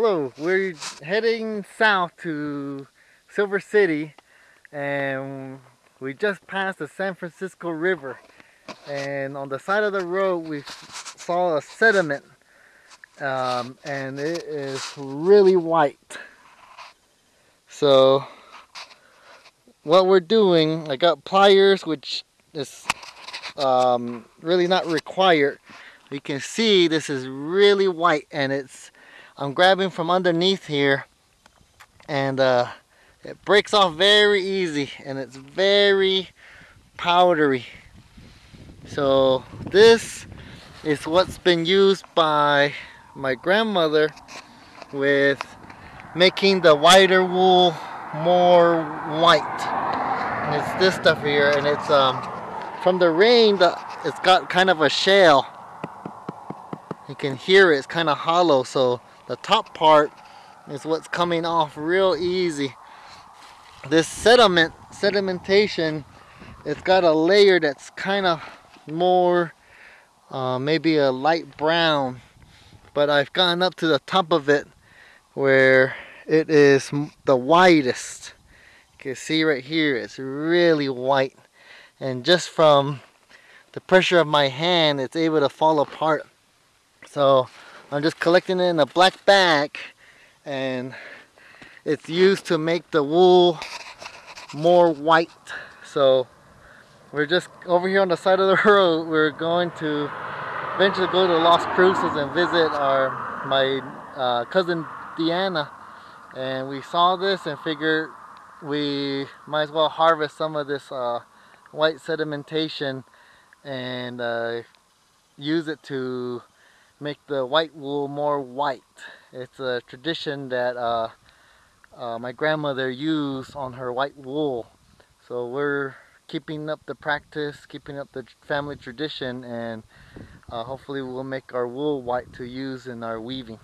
Hello, we're heading south to Silver City and we just passed the San Francisco River and on the side of the road we saw a sediment um, and it is really white. So what we're doing, I got pliers which is um, really not required. You can see this is really white and it's I'm grabbing from underneath here and uh, it breaks off very easy and it's very powdery. So this is what's been used by my grandmother with making the whiter wool more white. And it's this stuff here and it's um from the rain the, it's got kind of a shell. You can hear it, it's kind of hollow so the top part is what's coming off real easy. This sediment, sedimentation, it's got a layer that's kind of more, uh, maybe a light brown, but I've gone up to the top of it where it is the whitest. You can see right here, it's really white. And just from the pressure of my hand, it's able to fall apart. So I'm just collecting it in a black bag and it's used to make the wool more white. So we're just over here on the side of the road. We're going to eventually go to Las Cruces and visit our my uh, cousin Deanna. And we saw this and figured we might as well harvest some of this uh, white sedimentation and uh, use it to make the white wool more white. It's a tradition that uh, uh, my grandmother used on her white wool. So we're keeping up the practice, keeping up the family tradition, and uh, hopefully we'll make our wool white to use in our weaving.